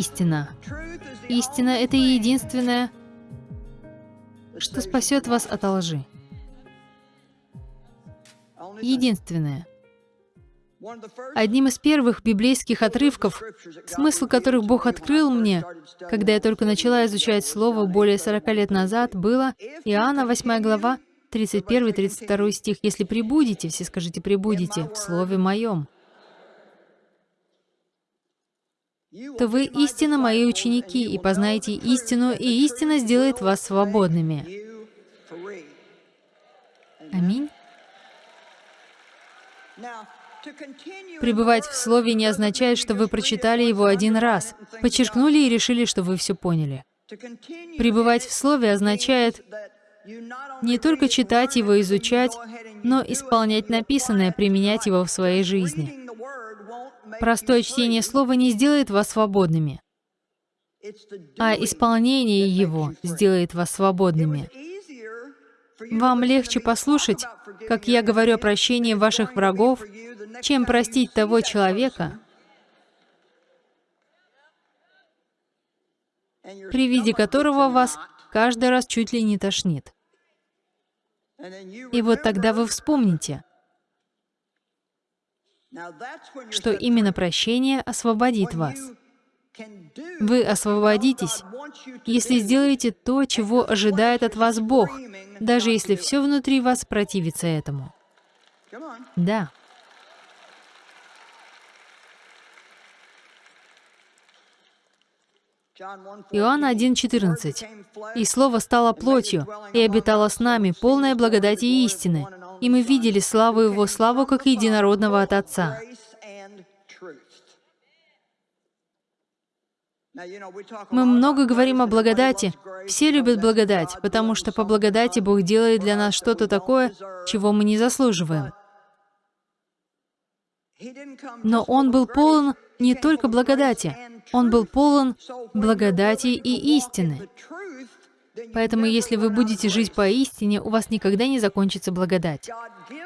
истина. Истина — это единственное, что спасет вас от лжи. Единственное. Одним из первых библейских отрывков, смысл которых Бог открыл мне, когда я только начала изучать Слово более 40 лет назад, было Иоанна 8 глава, 31-32 стих. «Если прибудете, все скажите, прибудете в Слове Моем, то вы истинно мои ученики, и познаете истину, и истина сделает вас свободными». Аминь. Пребывать в Слове не означает, что вы прочитали его один раз, подчеркнули и решили, что вы все поняли. Пребывать в Слове означает не только читать его, изучать, но исполнять написанное, применять его в своей жизни. Простое чтение Слова не сделает вас свободными, а исполнение его сделает вас свободными. Вам легче послушать, как я говорю о прощении ваших врагов, чем простить того человека, при виде которого вас каждый раз чуть ли не тошнит. И вот тогда вы вспомните, что именно прощение освободит вас. Вы освободитесь, если сделаете то, чего ожидает от вас Бог, даже если все внутри вас противится этому. Да. Иоанна 1,14. «И Слово стало плотью, и обитало с нами, полное благодати и истины, и мы видели славу Его, славу как единородного от Отца». Мы много говорим о благодати. Все любят благодать, потому что по благодати Бог делает для нас что-то такое, чего мы не заслуживаем. Но Он был полон не только благодати, Он был полон благодати и истины. Поэтому, если вы будете жить по истине, у вас никогда не закончится благодать.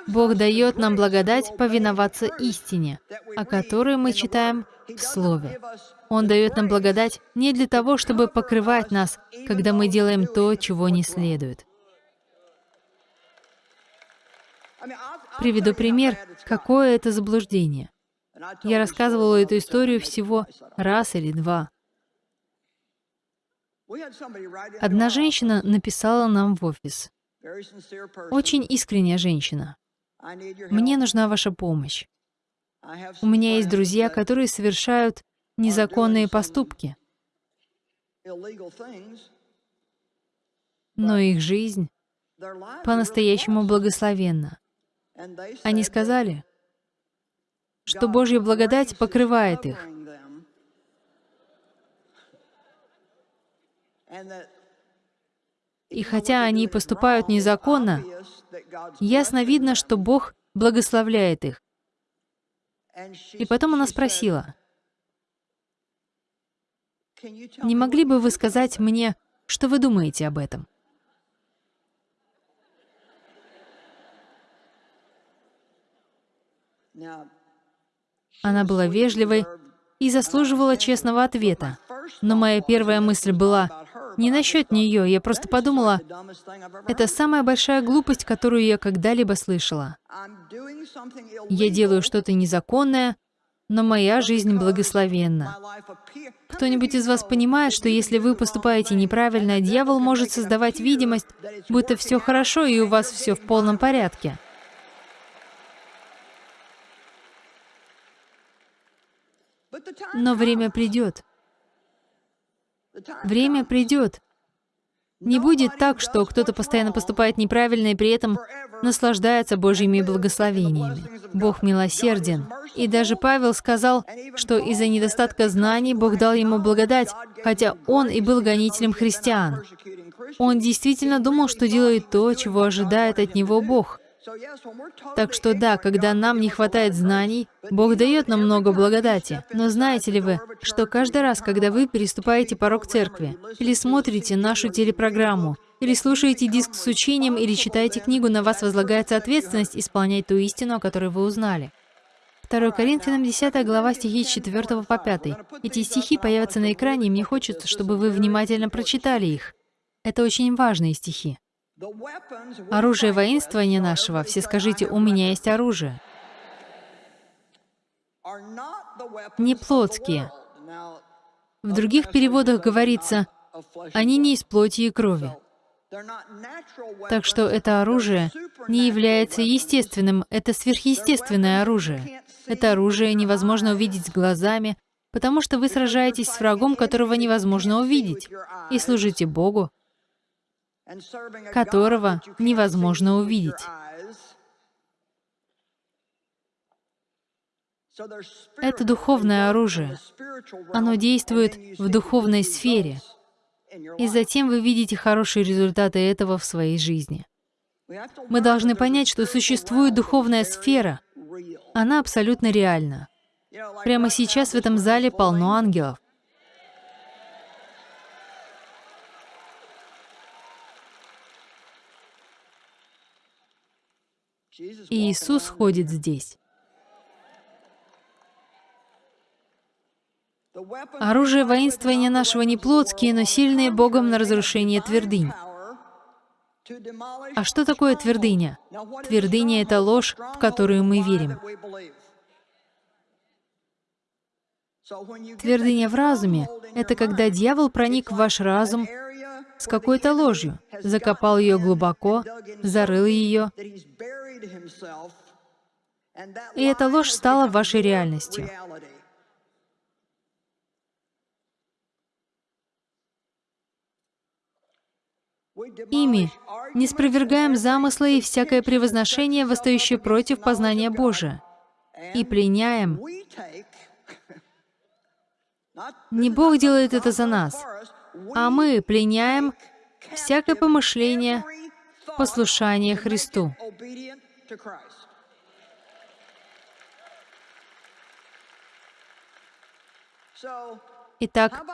Бог дает нам благодать повиноваться истине, о которой мы читаем в Слове. Он дает нам благодать не для того, чтобы покрывать нас, когда мы делаем то, чего не следует. Приведу пример, какое это заблуждение. Я рассказывала эту историю всего раз или два. Одна женщина написала нам в офис. Очень искренняя женщина. Мне нужна ваша помощь. У меня есть друзья, которые совершают незаконные поступки, но их жизнь по-настоящему благословенна. Они сказали, что Божья благодать покрывает их. И хотя они поступают незаконно, ясно видно, что Бог благословляет их. И потом она спросила, «Не могли бы вы сказать мне, что вы думаете об этом?» Она была вежливой и заслуживала честного ответа. Но моя первая мысль была не насчет нее, я просто подумала, это самая большая глупость, которую я когда-либо слышала. Я делаю что-то незаконное, но моя жизнь благословенна. Кто-нибудь из вас понимает, что если вы поступаете неправильно, дьявол может создавать видимость, будто все хорошо и у вас все в полном порядке? Но время придет. Время придет. Не будет так, что кто-то постоянно поступает неправильно и при этом наслаждается Божьими благословениями. Бог милосерден. И даже Павел сказал, что из-за недостатка знаний Бог дал ему благодать, хотя он и был гонителем христиан. Он действительно думал, что делает то, чего ожидает от него Бог. Так что да, когда нам не хватает знаний, Бог дает нам много благодати. Но знаете ли вы, что каждый раз, когда вы переступаете порог церкви, или смотрите нашу телепрограмму, или слушаете диск с учением, или читаете книгу, на вас возлагается ответственность исполнять ту истину, о которой вы узнали. 2 Коринфянам 10 глава стихи с 4 по 5. Эти стихи появятся на экране, и мне хочется, чтобы вы внимательно прочитали их. Это очень важные стихи. Оружие воинствования нашего, все скажите, у меня есть оружие. Не плотские. В других переводах говорится, они не из плоти и крови. Так что это оружие не является естественным, это сверхъестественное оружие. Это оружие невозможно увидеть глазами, потому что вы сражаетесь с врагом, которого невозможно увидеть, и служите Богу, которого невозможно увидеть. Это духовное оружие. Оно действует в духовной сфере. И затем вы видите хорошие результаты этого в своей жизни. Мы должны понять, что существует духовная сфера. Она абсолютно реальна. Прямо сейчас в этом зале полно ангелов. И Иисус ходит здесь. Оружие воинствования нашего не плотские, но сильные Богом на разрушение твердынь. А что такое твердыня? Твердыня — это ложь, в которую мы верим. Твердыня в разуме — это когда дьявол проник в ваш разум с какой-то ложью, закопал ее глубоко, зарыл ее, и эта ложь стала вашей реальностью. Ими не спровергаем замыслы и всякое превозношение, восстающее против познания Божия, и пленяем. Не Бог делает это за нас, а мы пленяем всякое помышление, послушание Христу. Итак,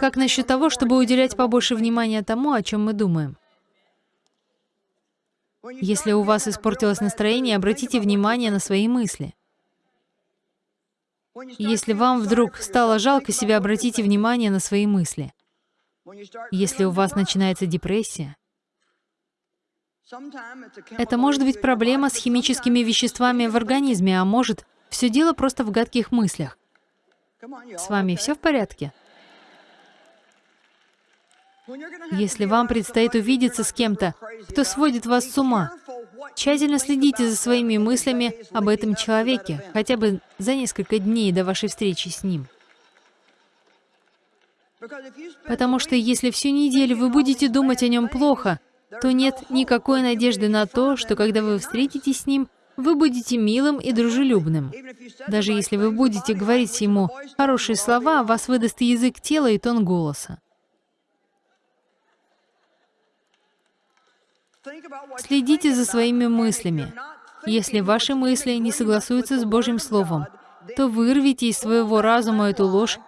как насчет того, чтобы уделять побольше внимания тому, о чем мы думаем? Если у вас испортилось настроение, обратите внимание на свои мысли. Если вам вдруг стало жалко себя, обратите внимание на свои мысли. Если у вас начинается депрессия, это может быть проблема с химическими веществами в организме, а может, все дело просто в гадких мыслях. С вами все в порядке? Если вам предстоит увидеться с кем-то, кто сводит вас с ума, тщательно следите за своими мыслями об этом человеке, хотя бы за несколько дней до вашей встречи с ним. Потому что если всю неделю вы будете думать о нем плохо, то нет никакой надежды на то, что когда вы встретитесь с ним, вы будете милым и дружелюбным. Даже если вы будете говорить ему хорошие слова, вас выдаст язык тела, и тон голоса. Следите за своими мыслями. Если ваши мысли не согласуются с Божьим Словом, то вырвите из своего разума эту ложь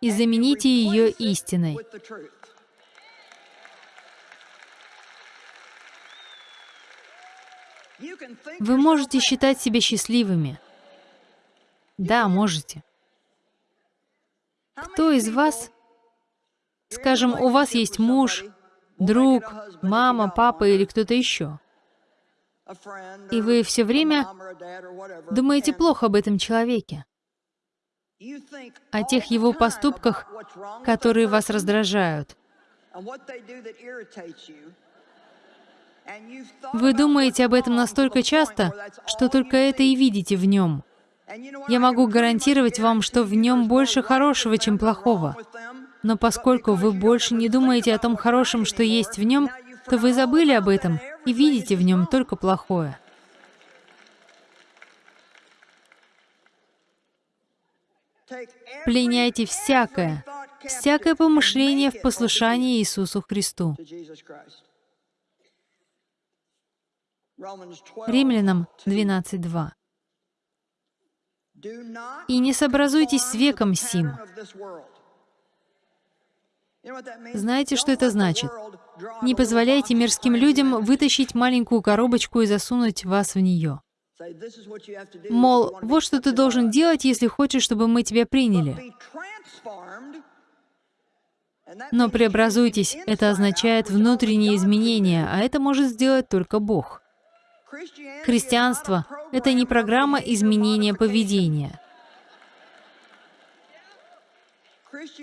и замените ее истиной. Вы можете считать себя счастливыми. Да, можете. Кто из вас, скажем, у вас есть муж, друг, мама, папа или кто-то еще, и вы все время думаете плохо об этом человеке, о тех его поступках, которые вас раздражают, вы думаете об этом настолько часто, что только это и видите в нем. Я могу гарантировать вам, что в нем больше хорошего, чем плохого. Но поскольку вы больше не думаете о том хорошем, что есть в нем, то вы забыли об этом и видите в нем только плохое. Пленяйте всякое, всякое помышление в послушании Иисусу Христу. Римлянам 12.2. «И не сообразуйтесь с веком сим». Знаете, что это значит? Не позволяйте мирским людям вытащить маленькую коробочку и засунуть вас в нее. Мол, вот что ты должен делать, если хочешь, чтобы мы тебя приняли. Но преобразуйтесь — это означает внутренние изменения, а это может сделать только Бог. Христианство — это не программа изменения поведения.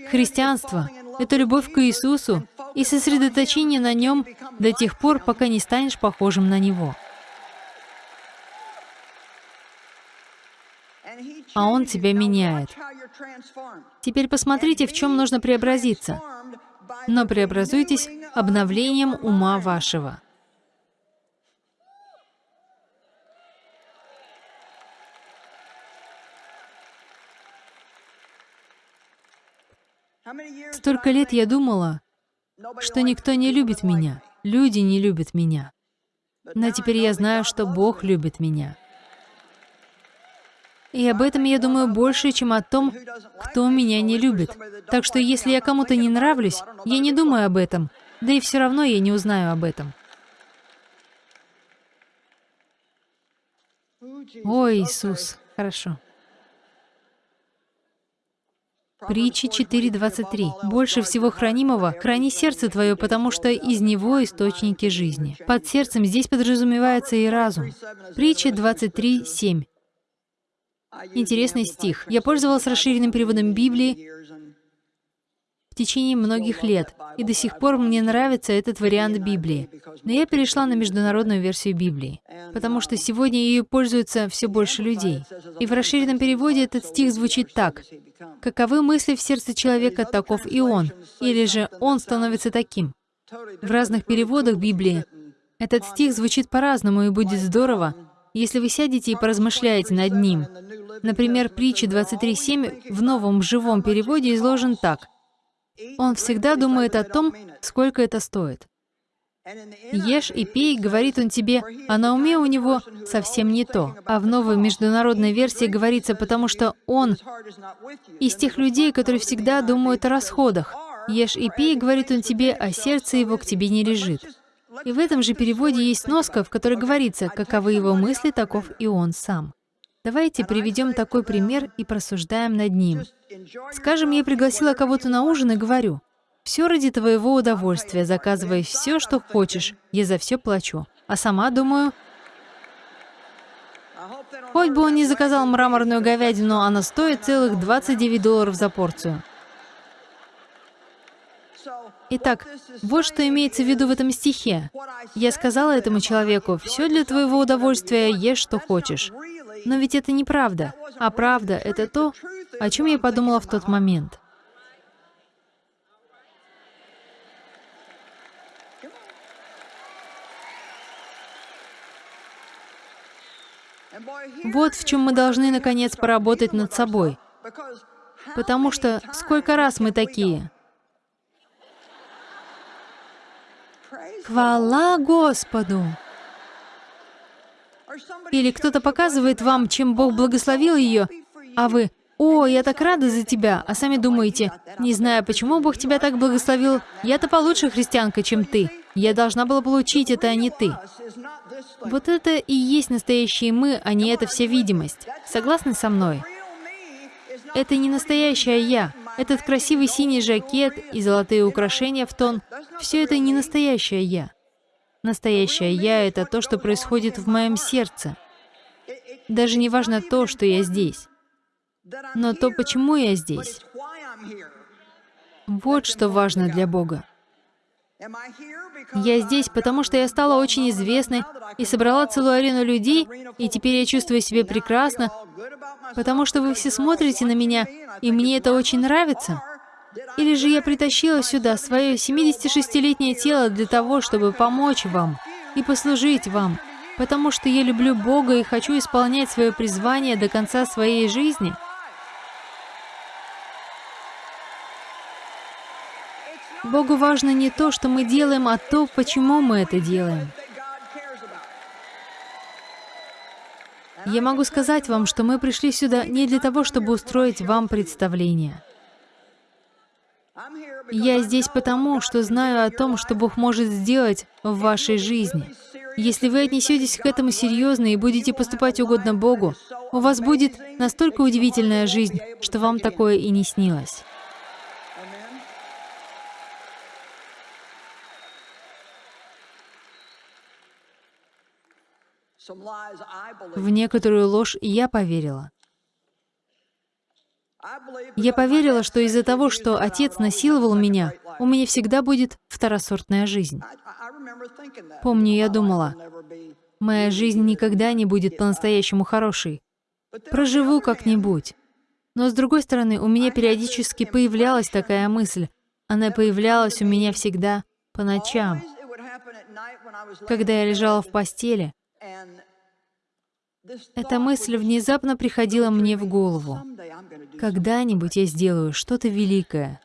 Христианство — это любовь к Иисусу и сосредоточение на Нем до тех пор, пока не станешь похожим на Него. А Он тебя меняет. Теперь посмотрите, в чем нужно преобразиться. Но преобразуйтесь обновлением ума вашего. Столько лет я думала, что никто не любит меня, люди не любят меня. Но теперь я знаю, что Бог любит меня. И об этом я думаю больше, чем о том, кто меня не любит. Так что если я кому-то не нравлюсь, я не думаю об этом, да и все равно я не узнаю об этом. О, Иисус, хорошо. Притча 4.23. «Больше всего хранимого храни сердце твое, потому что из него источники жизни». Под сердцем здесь подразумевается и разум. Притча 23.7. Интересный стих. Я пользовался расширенным переводом Библии в течение многих лет, и до сих пор мне нравится этот вариант Библии. Но я перешла на международную версию Библии, потому что сегодня ею пользуются все больше людей. И в расширенном переводе этот стих звучит так. «Каковы мысли в сердце человека, таков и он», или же «он становится таким». В разных переводах Библии этот стих звучит по-разному, и будет здорово, если вы сядете и поразмышляете над ним. Например, притча 23.7 в новом живом переводе изложен так. Он всегда думает о том, сколько это стоит. «Ешь и пей», говорит он тебе, а на уме у него совсем не то. А в новой международной версии говорится, потому что он из тех людей, которые всегда думают о расходах. «Ешь и пей», говорит он тебе, а сердце его к тебе не лежит. И в этом же переводе есть сноска, в которой говорится, каковы его мысли, таков и он сам. Давайте приведем такой пример и просуждаем над ним. Скажем, я пригласила кого-то на ужин и говорю, «Все ради твоего удовольствия, заказывай все, что хочешь, я за все плачу». А сама думаю, хоть бы он не заказал мраморную говядину, она стоит целых 29 долларов за порцию. Итак, вот что имеется в виду в этом стихе. Я сказала этому человеку, «Все для твоего удовольствия, ешь, что хочешь». Но ведь это неправда. А правда — это то, о чем я подумала в тот момент. Вот в чем мы должны, наконец, поработать над собой. Потому что сколько раз мы такие? Хвала Господу! Или кто-то показывает вам, чем Бог благословил ее, а вы «О, я так рада за тебя», а сами думаете, «Не знаю, почему Бог тебя так благословил, я-то получше христианка, чем ты. Я должна была получить это, а не ты». Вот это и есть настоящие мы, а не эта вся видимость. Согласны со мной? Это не настоящая я. Этот красивый синий жакет и золотые украшения в тон — все это не настоящая я. Настоящая я — это то, что происходит в моем сердце. Даже не важно то, что я здесь, но то, почему я здесь. Вот что важно для Бога. Я здесь, потому что я стала очень известной и собрала целую арену людей, и теперь я чувствую себя прекрасно, потому что вы все смотрите на меня, и мне это очень нравится. Или же я притащила сюда свое 76-летнее тело для того, чтобы помочь вам и послужить вам, потому что я люблю Бога и хочу исполнять свое призвание до конца своей жизни — Богу важно не то, что мы делаем, а то, почему мы это делаем. Я могу сказать вам, что мы пришли сюда не для того, чтобы устроить вам представление. Я здесь потому, что знаю о том, что Бог может сделать в вашей жизни. Если вы отнесетесь к этому серьезно и будете поступать угодно Богу, у вас будет настолько удивительная жизнь, что вам такое и не снилось. В некоторую ложь я поверила. Я поверила, что из-за того, что отец насиловал меня, у меня всегда будет второсортная жизнь. Помню, я думала, моя жизнь никогда не будет по-настоящему хорошей. Проживу как-нибудь. Но с другой стороны, у меня периодически появлялась такая мысль. Она появлялась у меня всегда по ночам. Когда я лежала в постели, эта мысль внезапно приходила мне в голову. Когда-нибудь я сделаю что-то великое.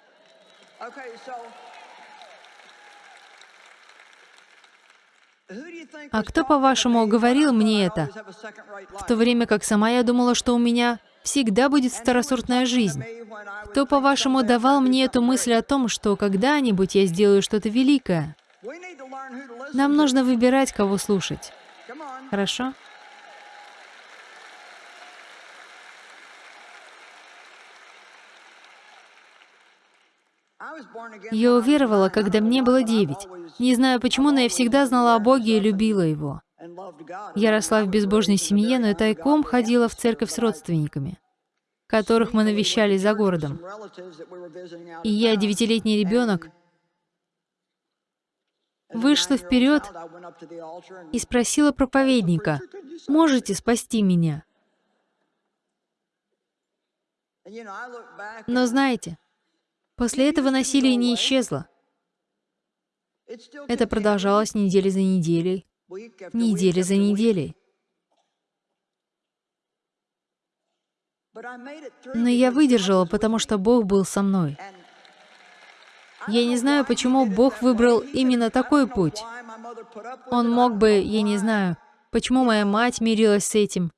А кто, по-вашему, говорил мне это? В то время как сама я думала, что у меня всегда будет второсортная жизнь. Кто, по-вашему, давал мне эту мысль о том, что когда-нибудь я сделаю что-то великое? Нам нужно выбирать, кого слушать. Хорошо? Я уверовала, когда мне было девять. Не знаю почему, но я всегда знала о Боге и любила Его. Я росла в безбожной семье, но и тайком ходила в церковь с родственниками, которых мы навещали за городом. И я, девятилетний ребенок, вышла вперед и спросила проповедника, «Можете спасти меня?» Но знаете, После этого насилие не исчезло. Это продолжалось недели за неделей, недели за неделей. Но я выдержала, потому что Бог был со мной. Я не знаю, почему Бог выбрал именно такой путь. Он мог бы, я не знаю, почему моя мать мирилась с этим.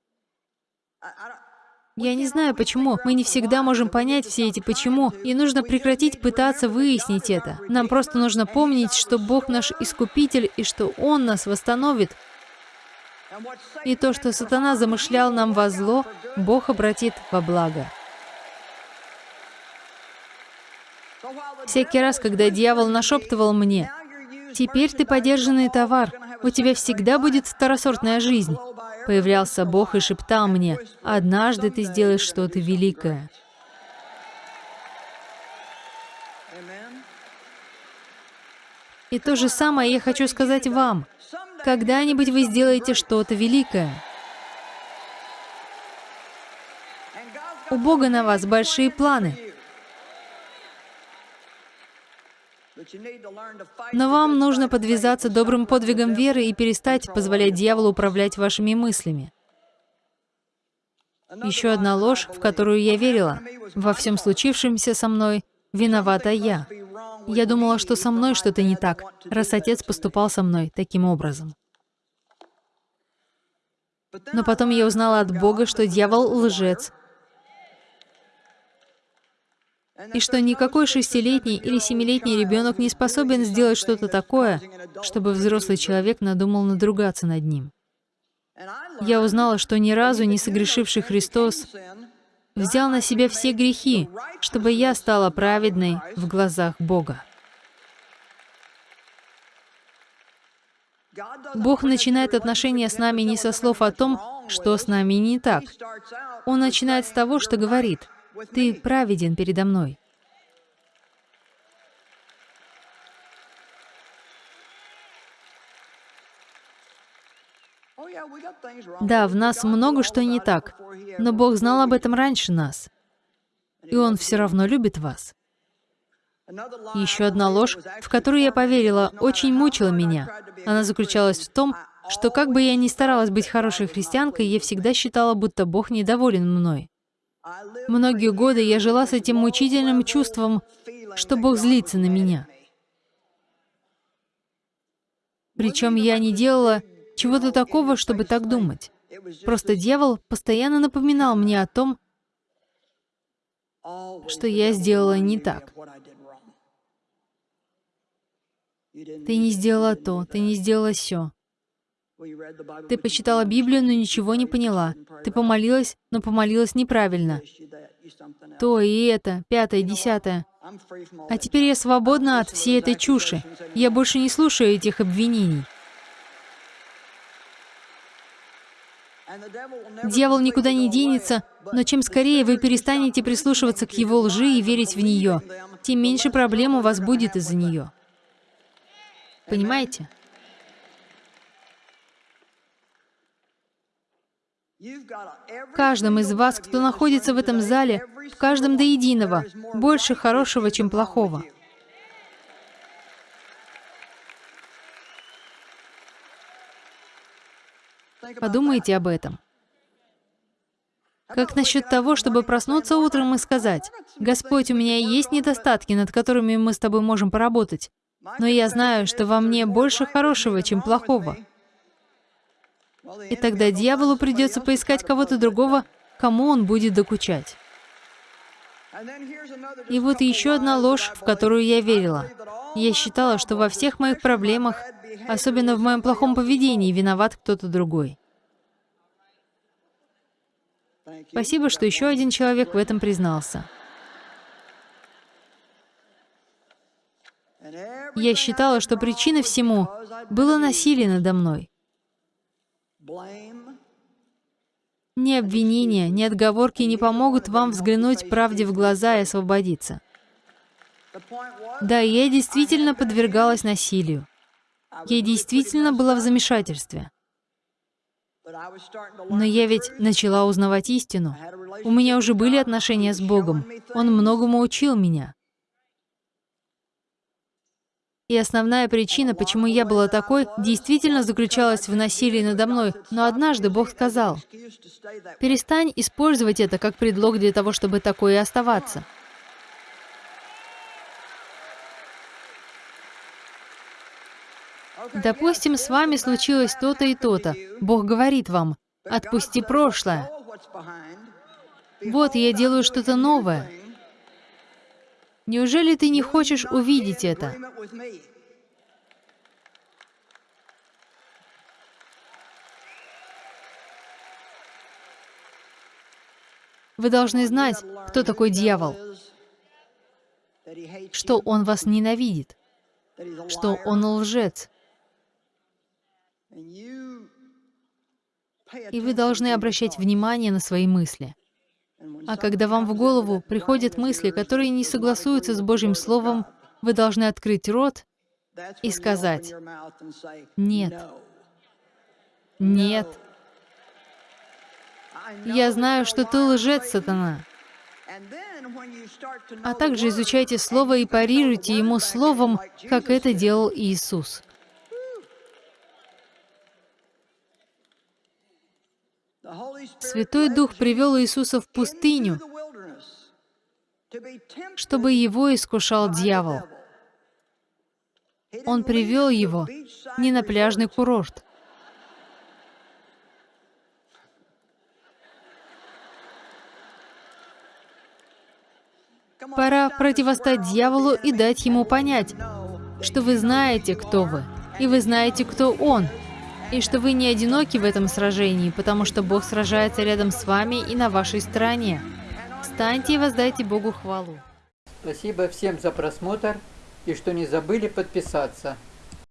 Я не знаю, почему. Мы не всегда можем понять все эти «почему», и нужно прекратить пытаться выяснить это. Нам просто нужно помнить, что Бог наш Искупитель, и что Он нас восстановит. И то, что сатана замышлял нам во зло, Бог обратит во благо. Всякий раз, когда дьявол нашептывал мне, «Теперь ты подержанный товар, у тебя всегда будет второсортная жизнь», Появлялся Бог и шептал мне, «Однажды ты сделаешь что-то великое». И то же самое я хочу сказать вам. Когда-нибудь вы сделаете что-то великое. У Бога на вас большие планы. Но вам нужно подвязаться добрым подвигом веры и перестать позволять дьяволу управлять вашими мыслями. Еще одна ложь, в которую я верила. Во всем случившемся со мной виновата я. Я думала, что со мной что-то не так, раз отец поступал со мной таким образом. Но потом я узнала от Бога, что дьявол — лжец, и что никакой шестилетний или семилетний ребенок не способен сделать что-то такое, чтобы взрослый человек надумал надругаться над ним. Я узнала, что ни разу не согрешивший Христос взял на себя все грехи, чтобы я стала праведной в глазах Бога. Бог начинает отношения с нами не со слов о том, что с нами не так. Он начинает с того, что говорит — ты праведен передо мной. Да, в нас много что не так, но Бог знал об этом раньше нас, и Он все равно любит вас. Еще одна ложь, в которую я поверила, очень мучила меня. Она заключалась в том, что как бы я ни старалась быть хорошей христианкой, я всегда считала, будто Бог недоволен мной. Многие годы я жила с этим мучительным чувством, что Бог злится на меня. Причем я не делала чего-то такого, чтобы так думать. Просто дьявол постоянно напоминал мне о том, что я сделала не так. Ты не сделала то, ты не сделала все. Ты почитала Библию, но ничего не поняла. Ты помолилась, но помолилась неправильно. То и это, пятое, десятое. А теперь я свободна от всей этой чуши. Я больше не слушаю этих обвинений. Дьявол никуда не денется, но чем скорее вы перестанете прислушиваться к его лжи и верить в нее, тем меньше проблем у вас будет из-за нее. Понимаете? В каждом из вас, кто находится в этом зале, в каждом до единого, больше хорошего, чем плохого. Подумайте об этом. Как насчет того, чтобы проснуться утром и сказать, «Господь, у меня есть недостатки, над которыми мы с тобой можем поработать, но я знаю, что во мне больше хорошего, чем плохого». И тогда дьяволу придется поискать кого-то другого, кому он будет докучать. И вот еще одна ложь, в которую я верила. Я считала, что во всех моих проблемах, особенно в моем плохом поведении, виноват кто-то другой. Спасибо, что еще один человек в этом признался. Я считала, что причиной всему было насилие надо мной. Ни обвинения, ни отговорки не помогут вам взглянуть правде в глаза и освободиться. Да, я действительно подвергалась насилию. Я действительно была в замешательстве. Но я ведь начала узнавать истину. У меня уже были отношения с Богом. Он многому учил меня. И основная причина, почему я была такой, действительно заключалась в насилии надо мной. Но однажды Бог сказал, «Перестань использовать это как предлог для того, чтобы такое и оставаться». Допустим, с вами случилось то-то и то-то. Бог говорит вам, отпусти прошлое. Вот я делаю что-то новое. Неужели ты не хочешь увидеть это? Вы должны знать, кто такой дьявол, что он вас ненавидит, что он лжец, и вы должны обращать внимание на свои мысли. А когда вам в голову приходят мысли, которые не согласуются с Божьим Словом, вы должны открыть рот и сказать «Нет». «Нет». «Я знаю, что ты лжец, сатана». А также изучайте Слово и парируйте ему Словом, как это делал Иисус. Святой Дух привел Иисуса в пустыню, чтобы его искушал дьявол. Он привел его не на пляжный курорт. Пора противостать дьяволу и дать ему понять, что вы знаете, кто вы, и вы знаете, кто он, и что вы не одиноки в этом сражении, потому что Бог сражается рядом с вами и на вашей стороне. Встаньте и воздайте Богу хвалу. Спасибо всем за просмотр и что не забыли подписаться.